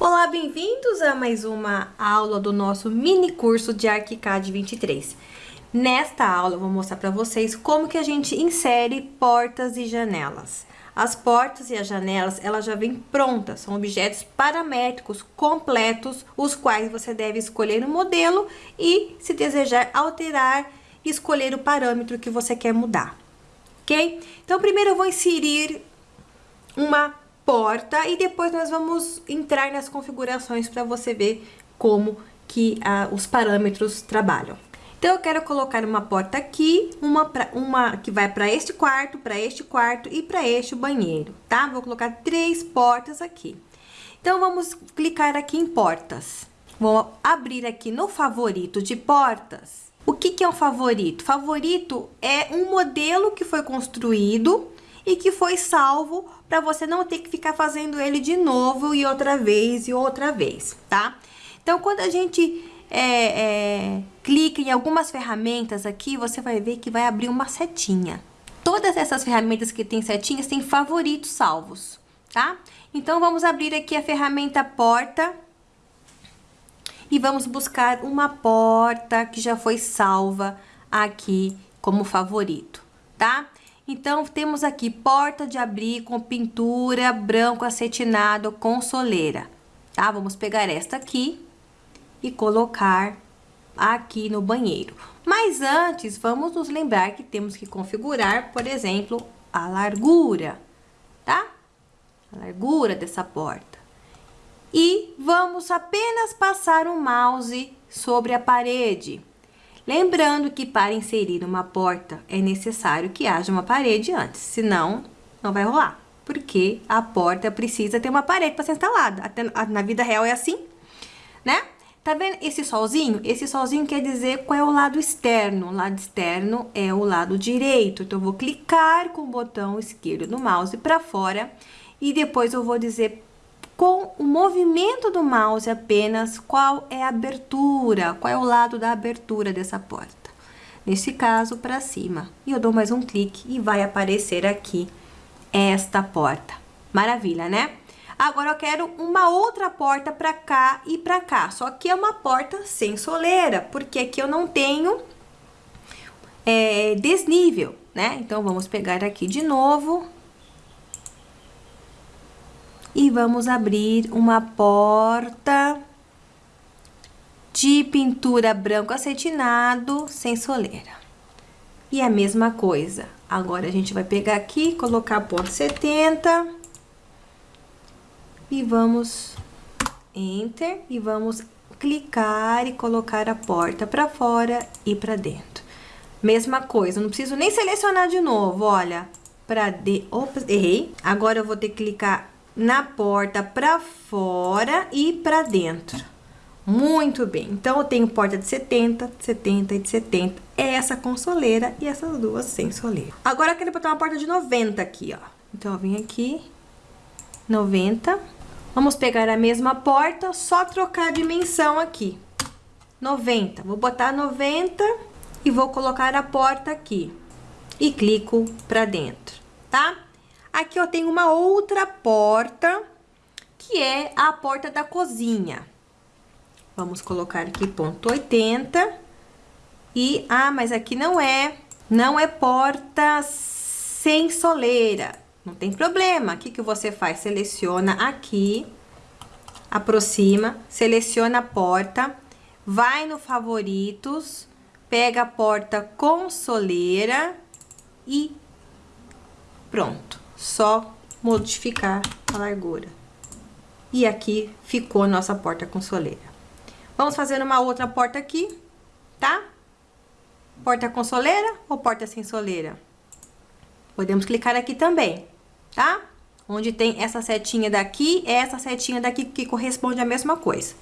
Olá, bem-vindos a mais uma aula do nosso mini curso de ArchiCAD 23. Nesta aula eu vou mostrar para vocês como que a gente insere portas e janelas. As portas e as janelas, elas já vêm prontas, são objetos paramétricos completos, os quais você deve escolher o modelo e, se desejar alterar, escolher o parâmetro que você quer mudar, ok? Então, primeiro eu vou inserir uma porta e depois nós vamos entrar nas configurações para você ver como que ah, os parâmetros trabalham. Então, eu quero colocar uma porta aqui, uma, pra, uma que vai para este quarto, para este quarto e para este banheiro, tá? Vou colocar três portas aqui. Então, vamos clicar aqui em portas. Vou abrir aqui no favorito de portas. O que, que é um favorito? Favorito é um modelo que foi construído e que foi salvo para você não ter que ficar fazendo ele de novo e outra vez e outra vez, tá? Então, quando a gente é, é, clica em algumas ferramentas aqui, você vai ver que vai abrir uma setinha. Todas essas ferramentas que tem setinhas têm favoritos salvos, tá? Então, vamos abrir aqui a ferramenta porta e vamos buscar uma porta que já foi salva aqui como favorito, tá? Então, temos aqui porta de abrir com pintura branco acetinado com soleira, tá? Vamos pegar esta aqui e colocar aqui no banheiro. Mas antes, vamos nos lembrar que temos que configurar, por exemplo, a largura, tá? A largura dessa porta. E vamos apenas passar o mouse sobre a parede. Lembrando que para inserir uma porta é necessário que haja uma parede antes, senão não vai rolar. Porque a porta precisa ter uma parede para ser instalada. Até na vida real é assim, né? Tá vendo esse solzinho? Esse solzinho quer dizer qual é o lado externo. O lado externo é o lado direito. Então, eu vou clicar com o botão esquerdo do mouse para fora e depois eu vou dizer com o movimento do mouse apenas qual é a abertura, qual é o lado da abertura dessa porta. Nesse caso, para cima. E eu dou mais um clique e vai aparecer aqui esta porta. Maravilha, né? Agora eu quero uma outra porta para cá e para cá. Só que é uma porta sem soleira, porque aqui eu não tenho é, desnível, né? Então, vamos pegar aqui de novo e vamos abrir uma porta de pintura branco acetinado sem soleira. E a mesma coisa. Agora, a gente vai pegar aqui, colocar ponto 70 e vamos Enter e vamos clicar e colocar a porta para fora e para dentro. Mesma coisa, não preciso nem selecionar de novo, olha, para de... Opa, errei. Agora eu vou ter que clicar na porta para fora e para dentro. Muito bem. Então, eu tenho porta de 70, 70 e de 70. É essa com soleira e essas duas sem soleira. Agora, eu quero botar uma porta de 90 aqui, ó. Então, eu vim aqui, 90. Vamos pegar a mesma porta, só trocar a dimensão aqui. 90. Vou botar 90 e vou colocar a porta aqui. E clico para dentro, tá? Aqui eu tenho uma outra porta, que é a porta da cozinha. Vamos colocar aqui ponto 80. E, ah, mas aqui não é, não é porta sem soleira. Não tem problema. O que, que você faz? Seleciona aqui, aproxima, seleciona a porta, vai no favoritos, pega a porta com soleira e pronto só modificar a largura. E aqui ficou nossa porta com soleira. Vamos fazer uma outra porta aqui, tá? Porta com soleira ou porta sem soleira? Podemos clicar aqui também, tá? Onde tem essa setinha daqui, é essa setinha daqui que corresponde à mesma coisa.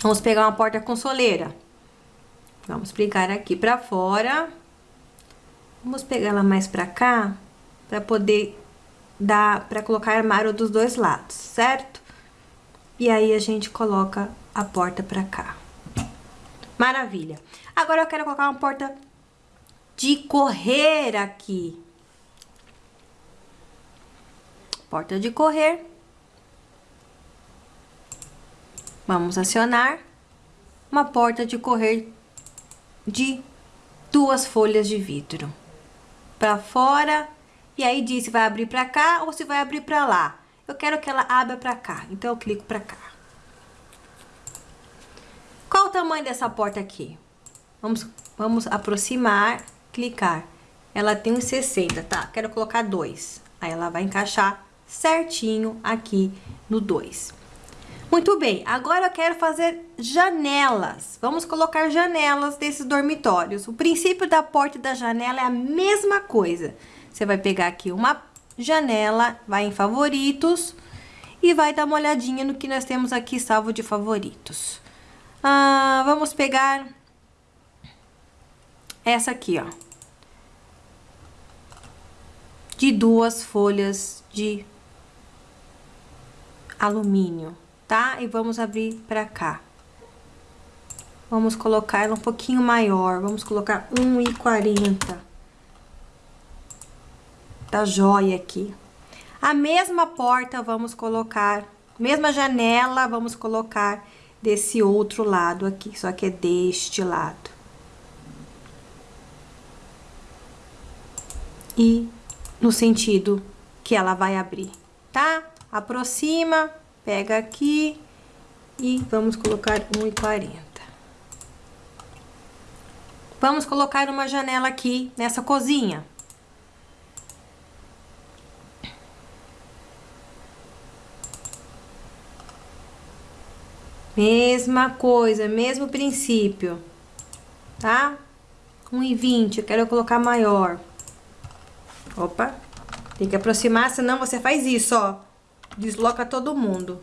Vamos pegar uma porta com soleira. Vamos clicar aqui pra fora. Vamos pegar ela mais pra cá, pra poder dá para colocar armário dos dois lados, certo? E aí, a gente coloca a porta pra cá. Maravilha. Agora, eu quero colocar uma porta de correr aqui. Porta de correr. Vamos acionar uma porta de correr de duas folhas de vidro para fora e aí diz se vai abrir para cá ou se vai abrir para lá. Eu quero que ela abra para cá, então eu clico para cá. Qual o tamanho dessa porta aqui? Vamos, vamos aproximar, clicar. Ela tem uns 60, tá? Quero colocar dois. Aí ela vai encaixar certinho aqui no 2. Muito bem, agora eu quero fazer janelas. Vamos colocar janelas desses dormitórios. O princípio da porta e da janela é a mesma coisa. Você vai pegar aqui uma janela, vai em favoritos e vai dar uma olhadinha no que nós temos aqui salvo de favoritos. Ah, vamos pegar essa aqui, ó. De duas folhas de alumínio tá? E vamos abrir pra cá. Vamos colocar ela um pouquinho maior, vamos colocar 1,40. Tá joia aqui. A mesma porta vamos colocar, mesma janela vamos colocar desse outro lado aqui, só que é deste lado. E no sentido que ela vai abrir, tá? Aproxima, Pega aqui e vamos colocar 1,40. Vamos colocar uma janela aqui nessa cozinha. Mesma coisa, mesmo princípio, tá? 1,20, eu quero colocar maior. Opa, tem que aproximar, senão você faz isso, ó desloca todo mundo.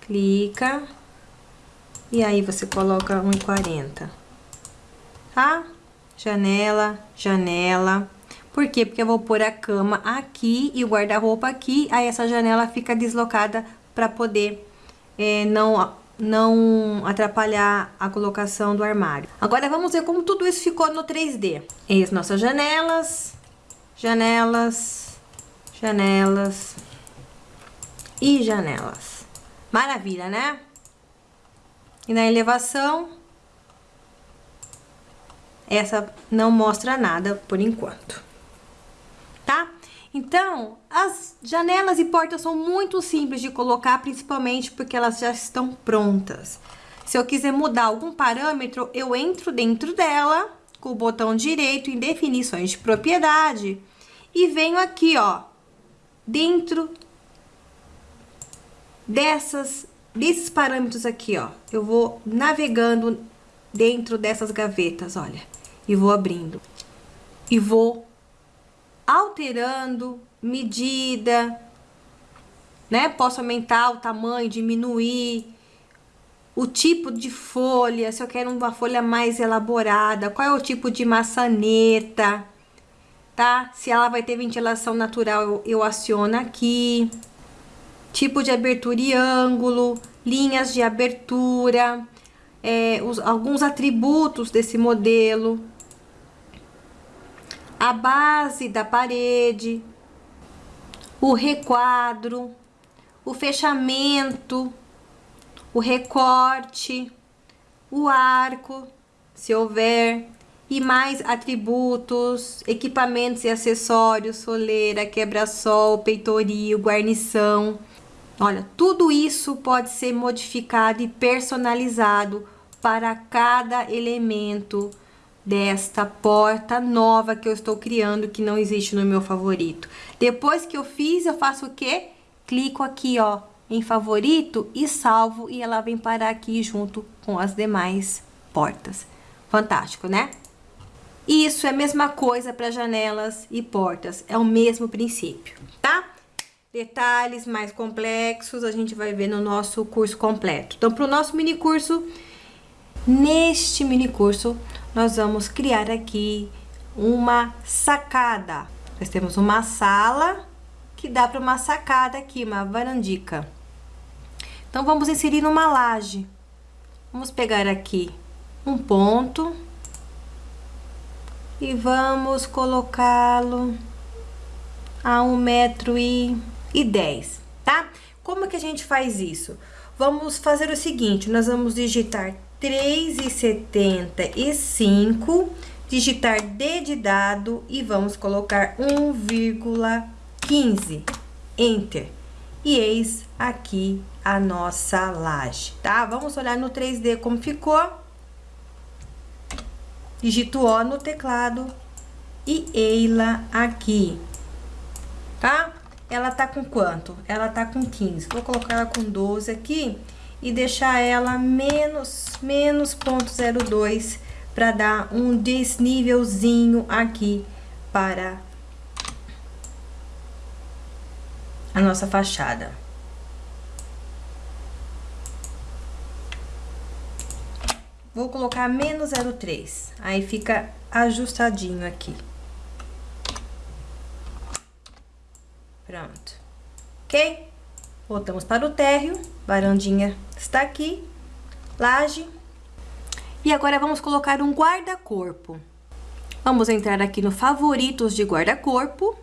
Clica. E aí você coloca 1,40. Tá? Janela, janela. Por quê? Porque eu vou pôr a cama aqui e o guarda-roupa aqui. Aí essa janela fica deslocada para poder é, não, não atrapalhar a colocação do armário. Agora vamos ver como tudo isso ficou no 3D. As nossas janelas, janelas, janelas, e janelas. Maravilha, né? E na elevação, essa não mostra nada por enquanto? Então, as janelas e portas são muito simples de colocar, principalmente porque elas já estão prontas. Se eu quiser mudar algum parâmetro, eu entro dentro dela com o botão direito em definições de propriedade e venho aqui, ó, dentro dessas, desses parâmetros aqui, ó, eu vou navegando dentro dessas gavetas, olha, e vou abrindo. E vou alterando medida, né? Posso aumentar o tamanho, diminuir, o tipo de folha, se eu quero uma folha mais elaborada, qual é o tipo de maçaneta, tá? Se ela vai ter ventilação natural, eu, aciono aqui tipo de abertura e ângulo, linhas de abertura, é, os, alguns atributos desse modelo, a base da parede, o requadro, o fechamento, o recorte, o arco, se houver, e mais atributos, equipamentos e acessórios, soleira, quebra-sol, peitoril, guarnição, Olha, tudo isso pode ser modificado e personalizado para cada elemento desta porta nova que eu estou criando, que não existe no meu favorito. Depois que eu fiz, eu faço o quê? Clico aqui, ó, em favorito e salvo e ela vem parar aqui junto com as demais portas. Fantástico, né? Isso é a mesma coisa para janelas e portas, é o mesmo princípio, tá? Detalhes mais complexos a gente vai ver no nosso curso completo. Então, para o nosso mini curso, neste mini curso, nós vamos criar aqui uma sacada. Nós temos uma sala que dá para uma sacada aqui, uma varandica. Então, vamos inserir uma laje. Vamos pegar aqui um ponto e vamos colocá-lo a um metro e e 10, tá? Como que a gente faz isso? Vamos fazer o seguinte, nós vamos digitar 3,75, digitar D de dado e vamos colocar 1,15, Enter. E eis aqui a nossa laje, tá? Vamos olhar no 3D como ficou. Digito O no teclado e Eila aqui, tá? Ela tá com quanto? Ela tá com 15. Vou colocar ela com 12 aqui e deixar ela menos, menos ponto 02 para dar um desnívelzinho aqui para a nossa fachada. Vou colocar menos 0,3, aí fica ajustadinho aqui. Pronto. Ok? Voltamos para o térreo, varandinha está aqui, laje. E agora vamos colocar um guarda-corpo. Vamos entrar aqui no favoritos de guarda-corpo.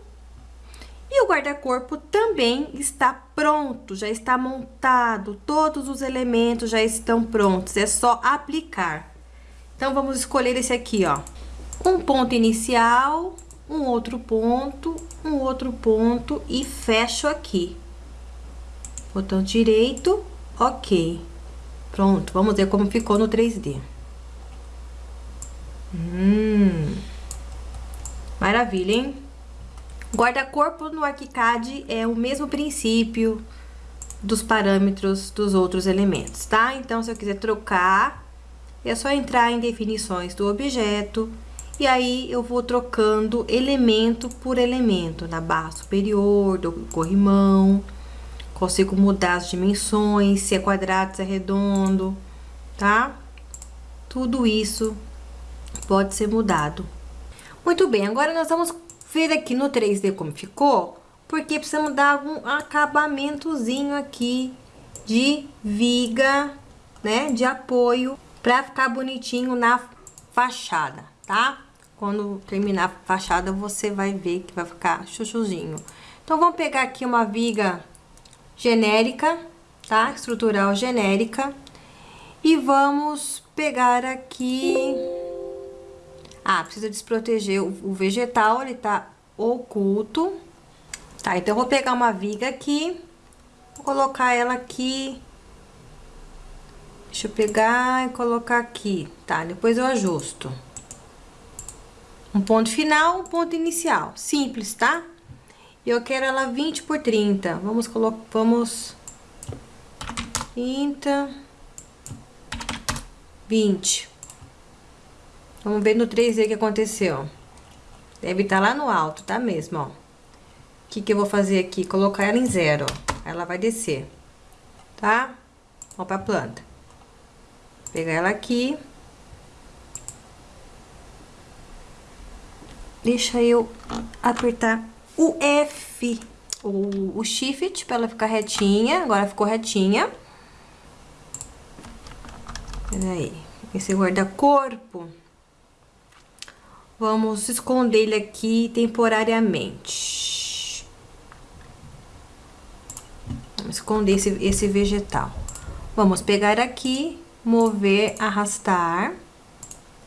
E o guarda-corpo também está pronto, já está montado, todos os elementos já estão prontos, é só aplicar. Então, vamos escolher esse aqui, ó. Um ponto inicial, um outro ponto, um outro ponto e fecho aqui. Botão direito, ok. Pronto, vamos ver como ficou no 3D. Hum, maravilha, hein? Guarda-corpo no ArchiCAD é o mesmo princípio dos parâmetros dos outros elementos, tá? Então, se eu quiser trocar, é só entrar em definições do objeto, e aí, eu vou trocando elemento por elemento, na barra superior, do corrimão. Consigo mudar as dimensões, se é quadrado, se é redondo, tá? Tudo isso pode ser mudado. Muito bem, agora nós vamos ver aqui no 3D como ficou, porque precisamos dar um acabamentozinho aqui de viga, né, de apoio, para ficar bonitinho na fachada, tá? Quando terminar a fachada, você vai ver que vai ficar chuchuzinho. Então, vamos pegar aqui uma viga genérica, tá? Estrutural genérica. E vamos pegar aqui... Ah, precisa desproteger o vegetal, ele tá oculto. Tá, então, eu vou pegar uma viga aqui, vou colocar ela aqui. Deixa eu pegar e colocar aqui, tá? Depois eu ajusto. Um ponto final, um ponto inicial. Simples, tá? Eu quero ela 20 por 30. Vamos colocar, vamos... 30... 20. Vamos ver no 3D o que aconteceu. Deve estar tá lá no alto, tá mesmo, ó. O que que eu vou fazer aqui? Colocar ela em zero, ó. Ela vai descer, tá? Vamos pra planta. Pegar ela aqui. Deixa eu apertar o F, o, o Shift, para ela ficar retinha. Agora ficou retinha. Peraí. Esse guarda-corpo. Vamos esconder ele aqui temporariamente. Vamos esconder esse, esse vegetal. Vamos pegar aqui, mover, arrastar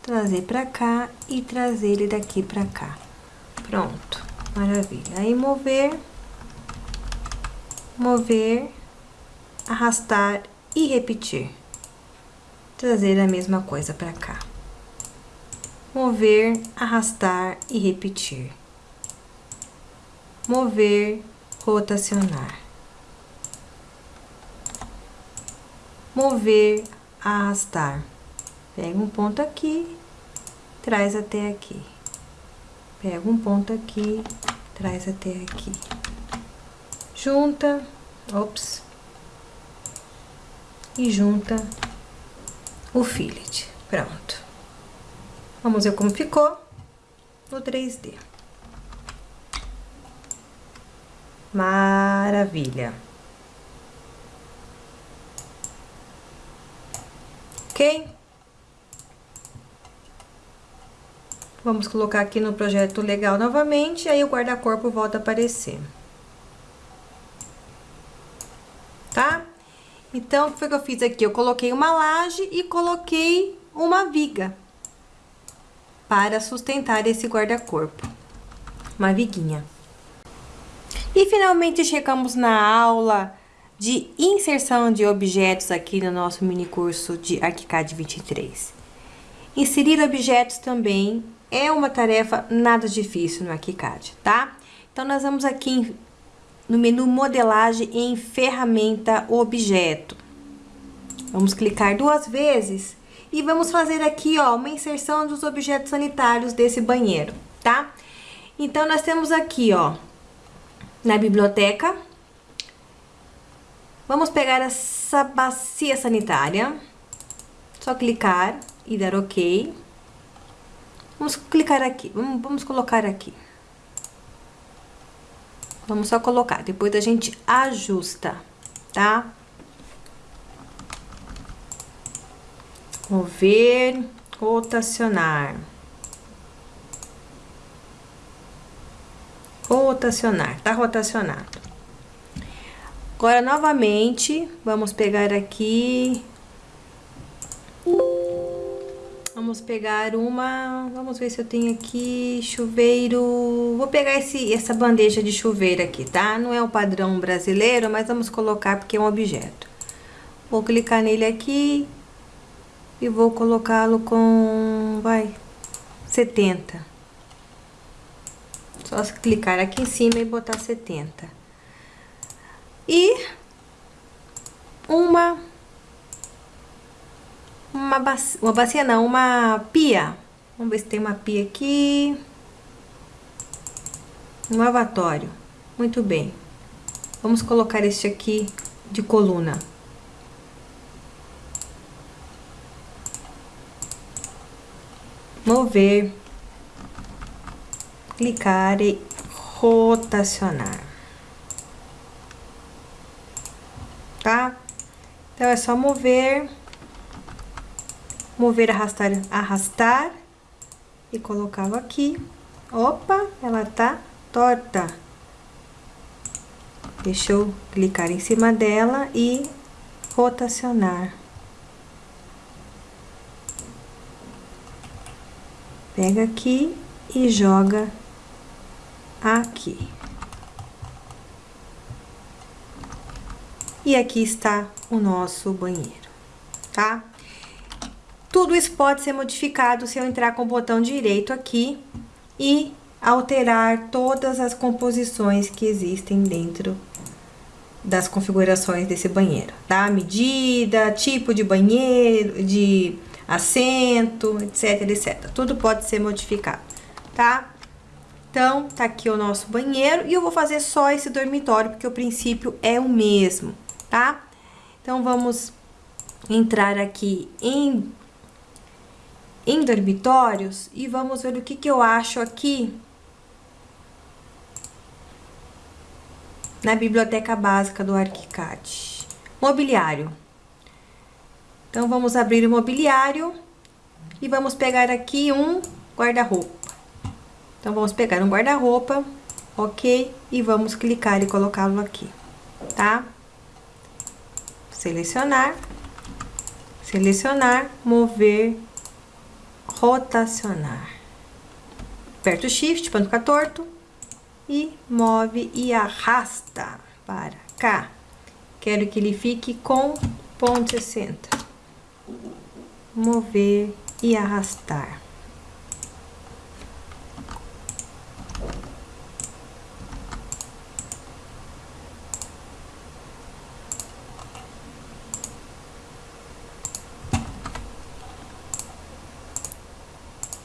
trazer pra cá e trazer ele daqui pra cá. Pronto, maravilha. Aí, mover, mover, arrastar e repetir. Trazer a mesma coisa pra cá. Mover, arrastar e repetir. Mover, rotacionar. Mover, arrastar. Pega um ponto aqui, traz até aqui. Pega um ponto aqui, traz até aqui. Junta, ops, e junta o fillet. Pronto. Vamos ver como ficou no 3D. Maravilha. Ok? Vamos colocar aqui no projeto legal novamente, aí o guarda-corpo volta a aparecer. tá? Então, o que foi que eu fiz aqui? Eu coloquei uma laje e coloquei uma viga para sustentar esse guarda-corpo. Uma viguinha. E finalmente chegamos na aula de inserção de objetos aqui no nosso mini curso de ArchiCAD 23. Inserir objetos também é uma tarefa nada difícil no ArchiCAD, tá? Então, nós vamos aqui no menu modelagem em ferramenta objeto. Vamos clicar duas vezes e vamos fazer aqui, ó, uma inserção dos objetos sanitários desse banheiro, tá? Então, nós temos aqui, ó, na biblioteca, vamos pegar essa bacia sanitária, só clicar e dar OK. Vamos clicar aqui, vamos, vamos colocar aqui. Vamos só colocar, depois a gente ajusta, tá? Mover, rotacionar. Rotacionar, tá rotacionado. Agora, novamente, vamos pegar aqui Vamos pegar uma... Vamos ver se eu tenho aqui chuveiro... Vou pegar esse, essa bandeja de chuveiro aqui, tá? Não é o padrão brasileiro, mas vamos colocar porque é um objeto. Vou clicar nele aqui e vou colocá-lo com... Vai... 70. Só clicar aqui em cima e botar 70. E uma uma bacia, uma bacia não, uma pia. Vamos ver se tem uma pia aqui. Um lavatório. Muito bem. Vamos colocar este aqui de coluna. Mover. Clicar e rotacionar. Tá? Então, é só mover mover, arrastar, arrastar e colocá-lo aqui. Opa, ela tá torta. Deixa eu clicar em cima dela e rotacionar. Pega aqui e joga aqui. E aqui está o nosso banheiro, tá? Tudo isso pode ser modificado se eu entrar com o botão direito aqui e alterar todas as composições que existem dentro das configurações desse banheiro, tá? Medida, tipo de banheiro, de assento, etc, etc. Tudo pode ser modificado, tá? Então, tá aqui o nosso banheiro e eu vou fazer só esse dormitório, porque o princípio é o mesmo, tá? Então, vamos entrar aqui em em dormitórios e vamos ver o que, que eu acho aqui na biblioteca básica do ArchiCAD. Mobiliário. Então, vamos abrir o mobiliário e vamos pegar aqui um guarda-roupa. Então, vamos pegar um guarda-roupa, ok? E vamos clicar e colocá-lo aqui, tá? Selecionar, selecionar, mover rotacionar. Aperta o Shift para não ficar torto e move e arrasta para cá. Quero que ele fique com ponto 60. Mover e arrastar.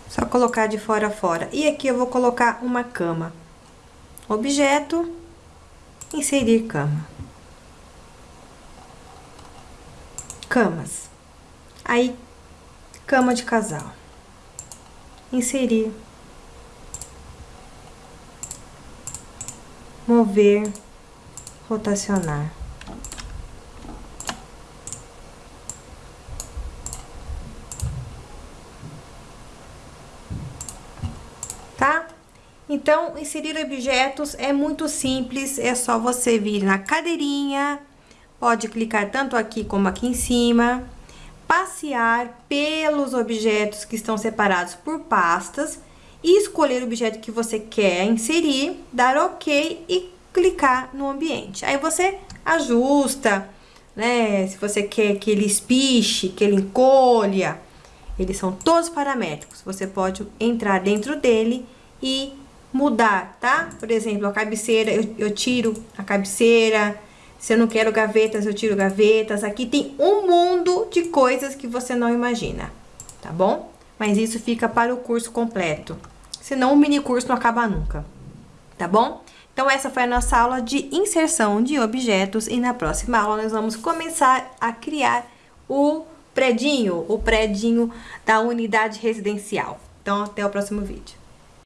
Só colocar de fora a fora. E aqui eu vou colocar uma cama. Objeto, inserir cama. Camas. Aí, cama de casal. Inserir. Mover, rotacionar. Então, inserir objetos é muito simples, é só você vir na cadeirinha, pode clicar tanto aqui como aqui em cima, passear pelos objetos que estão separados por pastas e escolher o objeto que você quer inserir, dar OK e clicar no ambiente. Aí você ajusta, né? Se você quer que ele espiche, que ele encolha, eles são todos paramétricos. Você pode entrar dentro dele e mudar, tá? Por exemplo, a cabeceira, eu, eu tiro a cabeceira. Se eu não quero gavetas, eu tiro gavetas. Aqui tem um mundo de coisas que você não imagina, tá bom? Mas isso fica para o curso completo. Senão o mini curso não acaba nunca, tá bom? Então, essa foi a nossa aula de inserção de objetos e na próxima aula nós vamos começar a criar o predinho, o predinho da unidade residencial. Então, até o próximo vídeo.